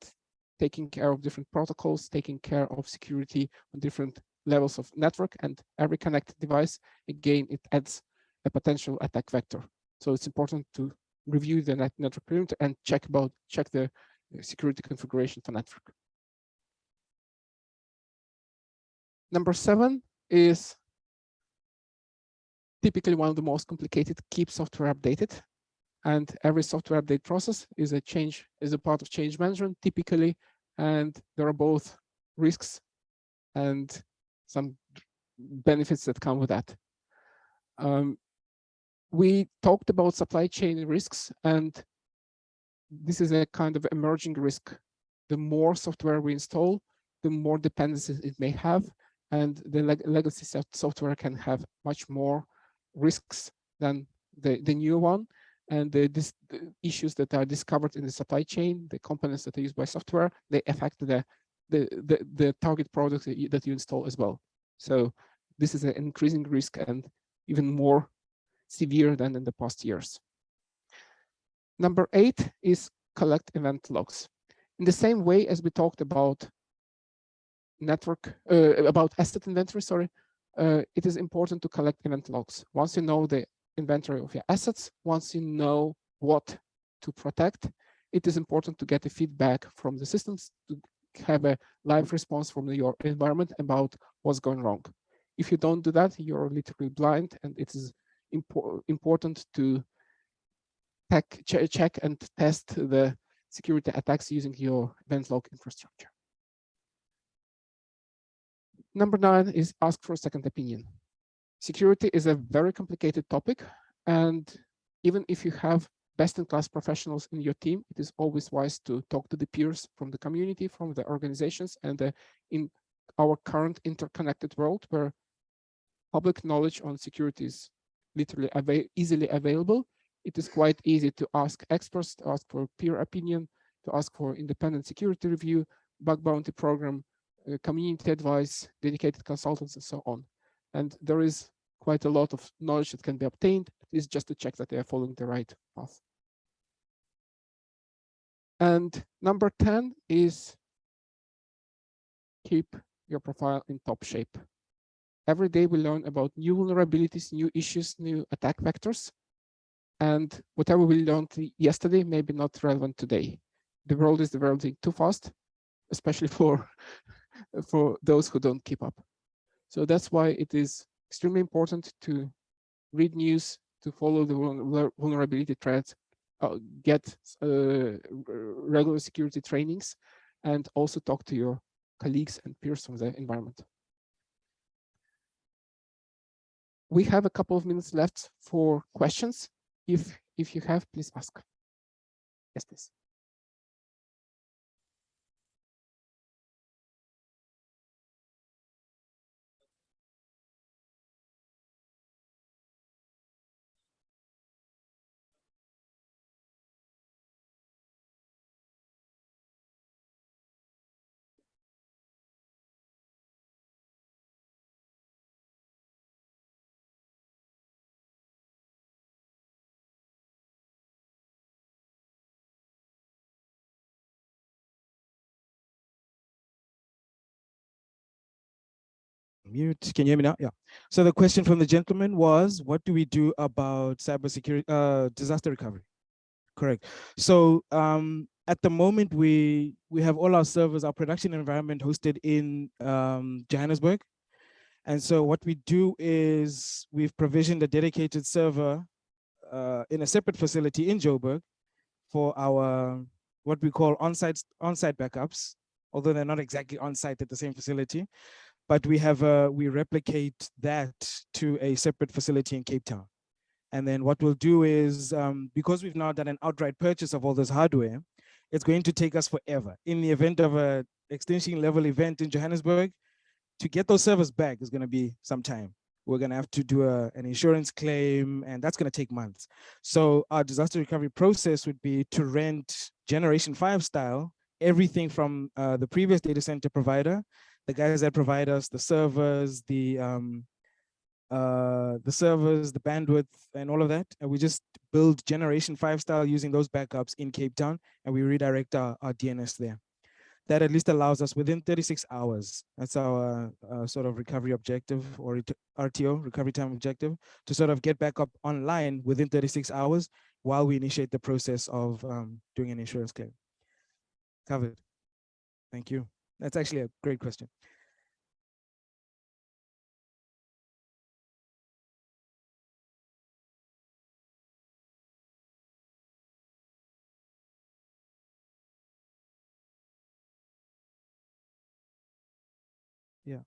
taking care of different protocols, taking care of security on different levels of network and every connected device, again, it adds a potential attack vector. So it's important to review the net network perimeter and check about check the uh, security configuration for network. Number seven is typically one of the most complicated, keep software updated. And every software update process is a change, is a part of change management typically. And there are both risks and some benefits that come with that. Um, we talked about supply chain risks, and this is a kind of emerging risk. The more software we install, the more dependencies it may have, and the leg legacy software can have much more risks than the, the new one. And the, this, the issues that are discovered in the supply chain, the components that are used by software, they affect the, the, the, the target product that you, that you install as well. So this is an increasing risk and even more severe than in the past years. Number eight is collect event logs. In the same way as we talked about network, uh, about asset inventory, sorry, uh, it is important to collect event logs. Once you know the inventory of your assets, once you know what to protect, it is important to get the feedback from the systems to have a live response from your environment about what's going wrong. If you don't do that, you're literally blind and it is impor important to check, check and test the security attacks using your event log infrastructure. Number nine is ask for a second opinion. Security is a very complicated topic, and even if you have best-in-class professionals in your team, it is always wise to talk to the peers from the community, from the organizations, and uh, in our current interconnected world where public knowledge on security is literally easily available, it is quite easy to ask experts, to ask for peer opinion, to ask for independent security review, bug bounty program, Uh, community advice, dedicated consultants, and so on. And there is quite a lot of knowledge that can be obtained. It's just to check that they are following the right path. And number 10 is keep your profile in top shape. Every day we learn about new vulnerabilities, new issues, new attack vectors. And whatever we learned yesterday may be not relevant today. The world is developing too fast, especially for, for those who don't keep up. So that's why it is extremely important to read news, to follow the vulnerability threats, uh, get uh, regular security trainings, and also talk to your colleagues and peers from the environment. we have a couple of minutes left for questions. If if you have, please ask. Yes, please. Mute. Can you hear me now? Yeah. So the question from the gentleman was, what do we do about cybersecurity, uh, disaster recovery? Correct. So um, at the moment, we we have all our servers, our production environment hosted in um, Johannesburg. And so what we do is we've provisioned a dedicated server uh, in a separate facility in Joburg for our what we call on-site on-site backups, although they're not exactly on-site at the same facility but we have a, we replicate that to a separate facility in Cape Town. And then what we'll do is, um, because we've now done an outright purchase of all this hardware, it's going to take us forever. In the event of a extension level event in Johannesburg, to get those servers back is gonna be some time. We're gonna have to do a, an insurance claim and that's gonna take months. So our disaster recovery process would be to rent generation five style, everything from uh, the previous data center provider the guys that provide us the servers, the um, uh, the servers, the bandwidth, and all of that. And we just build generation five style using those backups in Cape Town, and we redirect our, our DNS there. That at least allows us within 36 hours. That's our uh, sort of recovery objective or RTO, recovery time objective, to sort of get back up online within 36 hours while we initiate the process of um, doing an insurance claim. Covered. Thank you. That's actually a great question. Yeah.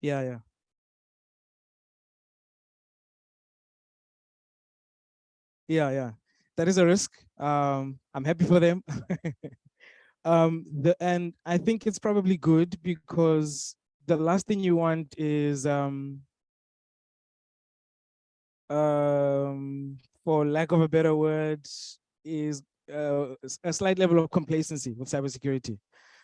Yeah, yeah. Yeah yeah. That is a risk um i'm happy for them. Um the and i think it's probably good because the last thing you want is um um for lack of a better word is uh, a slight level of complacency with cybersecurity.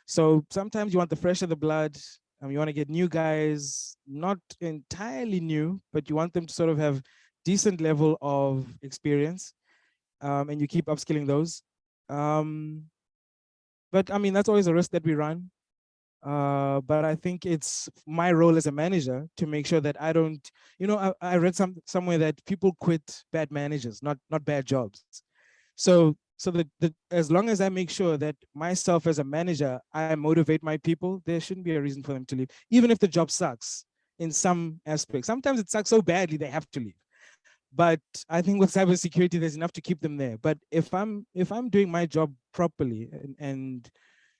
So sometimes you want the fresh of the blood and you want to get new guys not entirely new but you want them to sort of have decent level of experience um, and you keep upskilling those. Um, but I mean, that's always a risk that we run. Uh, but I think it's my role as a manager to make sure that I don't, you know, I, I read some somewhere that people quit bad managers, not not bad jobs. So so that, that as long as I make sure that myself as a manager, I motivate my people, there shouldn't be a reason for them to leave, even if the job sucks in some aspects. Sometimes it sucks so badly they have to leave but I think with cybersecurity, there's enough to keep them there. But if I'm if I'm doing my job properly and, and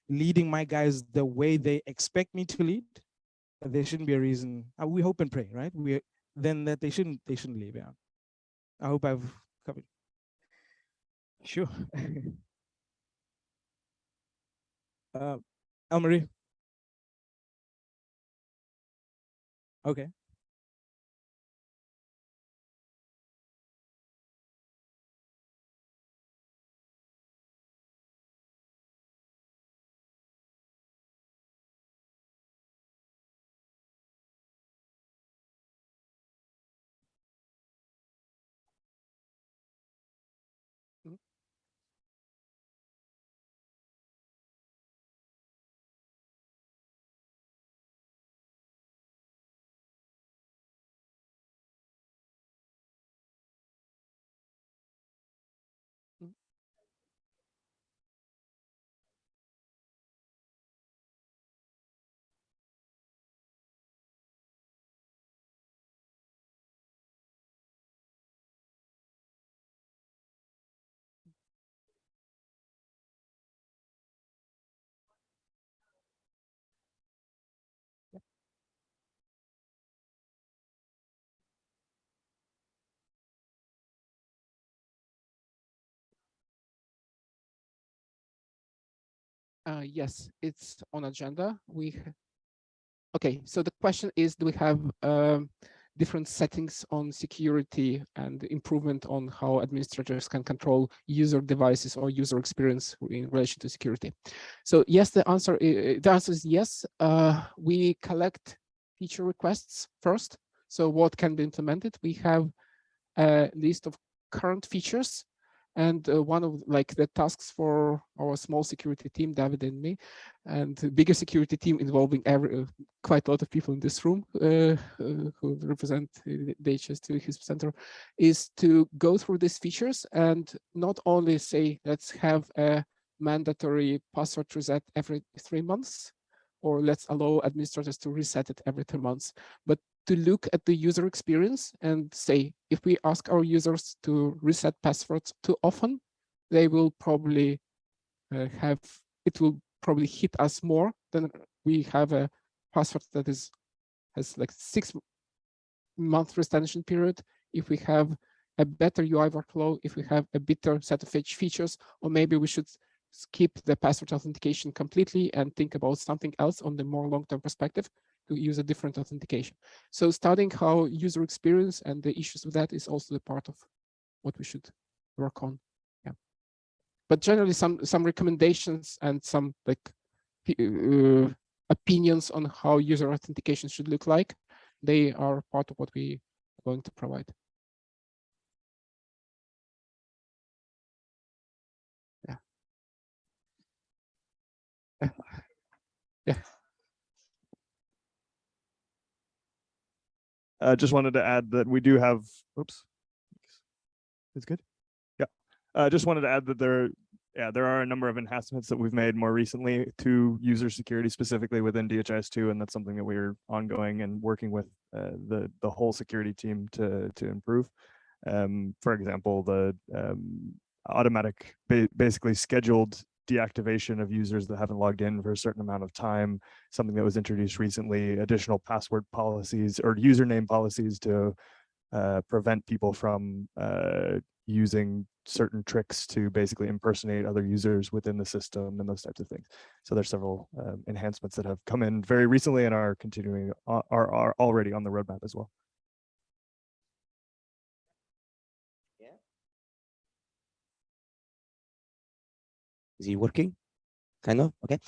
leading my guys the way they expect me to lead, there shouldn't be a reason. Uh, we hope and pray, right? We then that they shouldn't they shouldn't leave. Yeah, I hope I've covered. Sure. uh, Elmarie. Okay. Uh, yes, it's on agenda. We okay. So the question is, do we have um, different settings on security and improvement on how administrators can control user devices or user experience in relation to security. So yes, the answer is, the answer is yes. Uh, we collect feature requests first. So what can be implemented? We have a list of current features and uh, one of like the tasks for our small security team, David and me, and bigger security team involving every uh, quite a lot of people in this room uh, uh who represent the HS2 HISP Center, is to go through these features and not only say let's have a mandatory password reset every three months, or let's allow administrators to reset it every three months, but to look at the user experience and say, if we ask our users to reset passwords too often, they will probably uh, have, it will probably hit us more than we have a password that is has like six month retention period. If we have a better UI workflow, if we have a better set of features, or maybe we should skip the password authentication completely and think about something else on the more long-term perspective to use a different authentication. So studying how user experience and the issues with that is also the part of what we should work on. Yeah. But generally some some recommendations and some like uh, opinions on how user authentication should look like, they are part of what we are going to provide. Uh, just wanted to add that we do have, oops, it's good. Yeah, uh, just wanted to add that there, yeah, there are a number of enhancements that we've made more recently to user security specifically within DHIS2, and that's something that we're ongoing and working with uh, the the whole security team to to improve. Um, for example, the um, automatic, ba basically scheduled deactivation of users that haven't logged in for a certain amount of time, something that was introduced recently, additional password policies or username policies to uh, prevent people from uh, using certain tricks to basically impersonate other users within the system and those types of things. So there's several um, enhancements that have come in very recently and are continuing, are, are already on the roadmap as well. Is it working? Kind of, okay.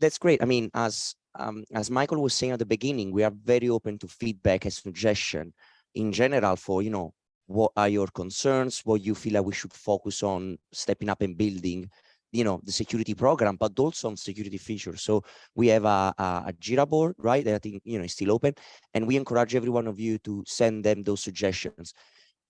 That's great. I mean, as um, as Michael was saying at the beginning, we are very open to feedback and suggestion in general for, you know, what are your concerns, what you feel like we should focus on stepping up and building, you know, the security program, but also on security features. So we have a, a, a Jira board, right, that I think, you know, is still open. And we encourage every one of you to send them those suggestions.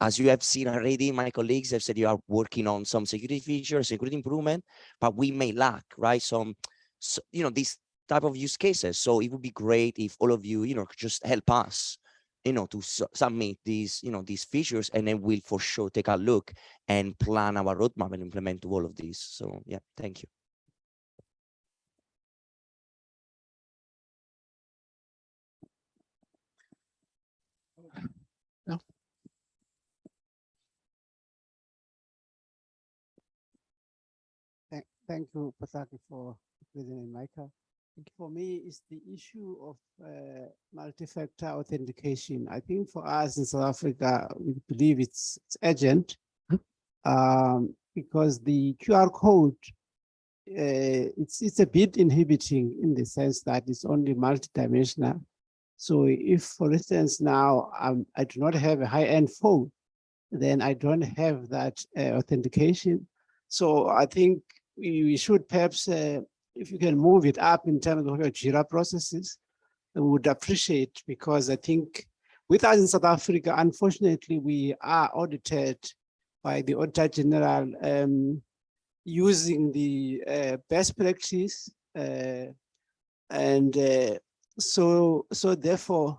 As you have seen already, my colleagues have said you are working on some security features, security improvement, but we may lack, right? Some, so, you know, these type of use cases. So it would be great if all of you, you know, just help us, you know, to su submit these, you know, these features, and then we'll for sure take a look and plan our roadmap and implement all of these. So yeah, thank you. Thank you, Pasaki, for President Michael. For me, it's the issue of uh, multi-factor authentication. I think for us in South Africa, we believe it's, it's urgent um, because the QR code, uh, it's, it's a bit inhibiting in the sense that it's only multidimensional. So if, for instance, now um, I do not have a high-end phone, then I don't have that uh, authentication. So I think we, we should perhaps, uh, if you can move it up in terms of your JIRA processes, I would appreciate because I think with us in South Africa, unfortunately, we are audited by the Auditor General um, using the uh, best practice. Uh, and uh, so, so therefore,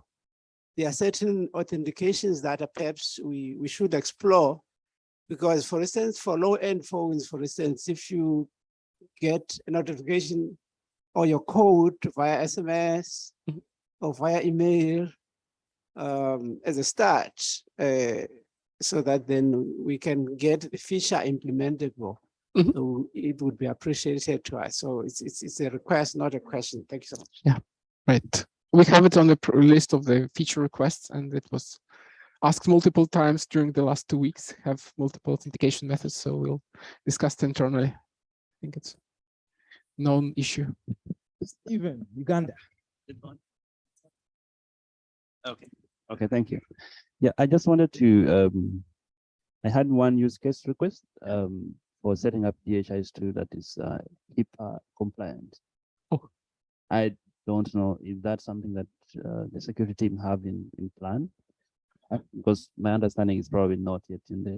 there are certain authentications that perhaps we, we should explore because for instance, for low-end phones, for instance, if you get a notification or your code via SMS mm-hmm. or via email um, as a start, uh, so that then we can get the feature implementable. Mhm. So it would be appreciated to us. So it's, it's, it's a request, not a question. Thank you so much. Yeah, right. We have it on the list of the feature requests and it was asked multiple times during the last two weeks, have multiple authentication methods. So we'll discuss it internally. I think it's known issue. Stephen, Uganda. Okay, okay, thank you. Yeah, I just wanted to, um, I had one use case request, um, for setting up DHIS2 that is, uh, HIPAA compliant. Oh. I don't know if that's something that, uh, the security team have in, in plan. Uh, Because my understanding is probably not yet in there.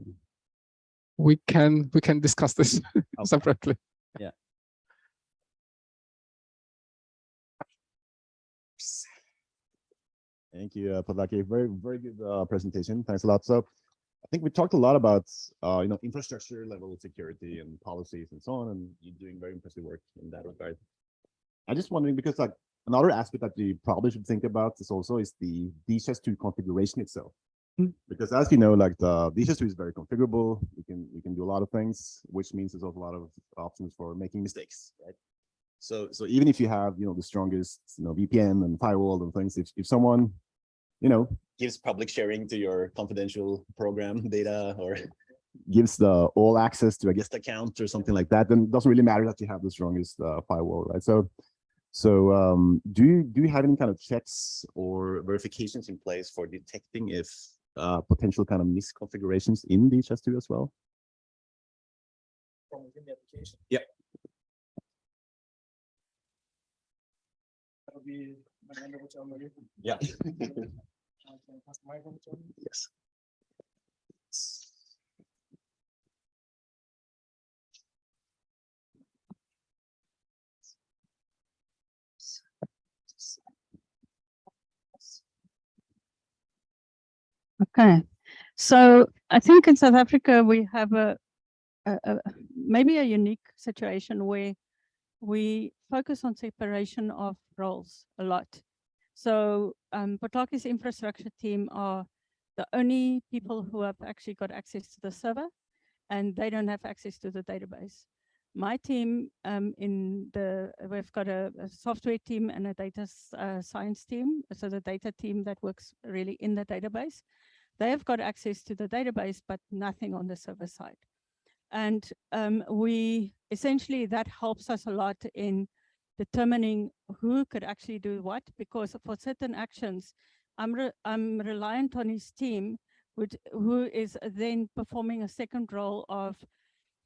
We can, we can discuss this separately. Yeah. Thank you, uh, Potlaki. Very, very good uh, presentation. Thanks a lot. So I think we talked a lot about, uh, you know, infrastructure level security and policies and so on, and you're doing very impressive work in that regard. I'm just wondering because like another aspect that we probably should think about is also is the DHIS2 configuration itself. Hmm. Because as you know, like the DHIS2 is very configurable. You can you can do a lot of things, which means there's also a lot of options for making mistakes, right? So so even if you have you know the strongest you know VPN and firewall and things, if if someone you know gives public sharing to your confidential program data or gives the all access to a guest account or something like that, then it doesn't really matter that you have the strongest uh, firewall, right? So so um, do you do you have any kind of checks or verifications in place for detecting if uh, potential kind of misconfigurations in DHIS2 as well? From within the application? Yeah. Yeah. Yes. Okay, so I think in South Africa, we have a, a, a maybe a unique situation where we focus on separation of roles a lot. So um, Potlaki's infrastructure team are the only people who have actually got access to the server and they don't have access to the database. My team um, in the, we've got a, a software team and a data uh, science team. So the data team that works really in the database. They have got access to the database, but nothing on the server side. And um, we essentially that helps us a lot in determining who could actually do what, because for certain actions, I'm, re I'm reliant on his team, which, who is then performing a second role of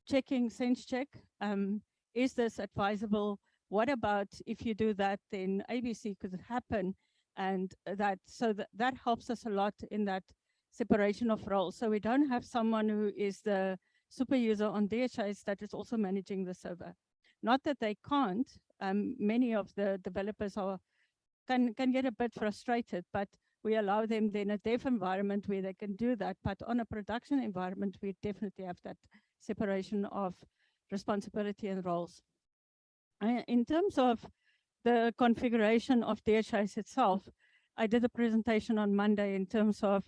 checking sense check. Um, is this advisable? What about if you do that, then ABC could happen. And that, so that, that helps us a lot in that separation of roles. So we don't have someone who is the super user on DHIS that is also managing the server. Not that they can't, um, many of the developers are can, can get a bit frustrated, but we allow them then a dev environment where they can do that. But on a production environment, we definitely have that separation of responsibility and roles. In terms of the configuration of DHIS itself, I did a presentation on Monday in terms of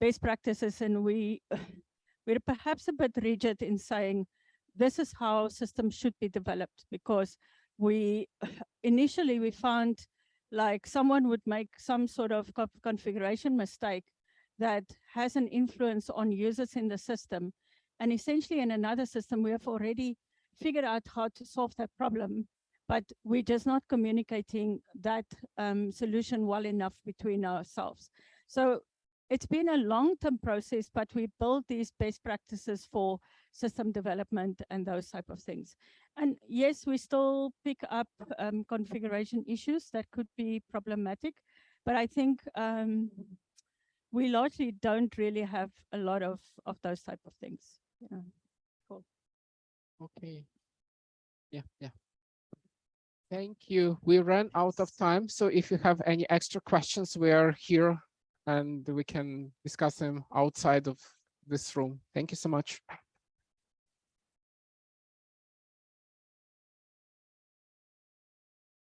best practices and we we're perhaps a bit rigid in saying this is how systems should be developed because we initially we found like someone would make some sort of configuration mistake that has an influence on users in the system and essentially in another system we have already figured out how to solve that problem but we're just not communicating that um, solution well enough between ourselves so it's been a long-term process, but we build these best practices for system development and those type of things. And yes, we still pick up um, configuration issues that could be problematic, but I think um, we largely don't really have a lot of, of those type of things. Yeah. Cool. Okay. Yeah, yeah. Thank you. We ran out of time. So if you have any extra questions, we are here and we can discuss them outside of this room. Thank you so much.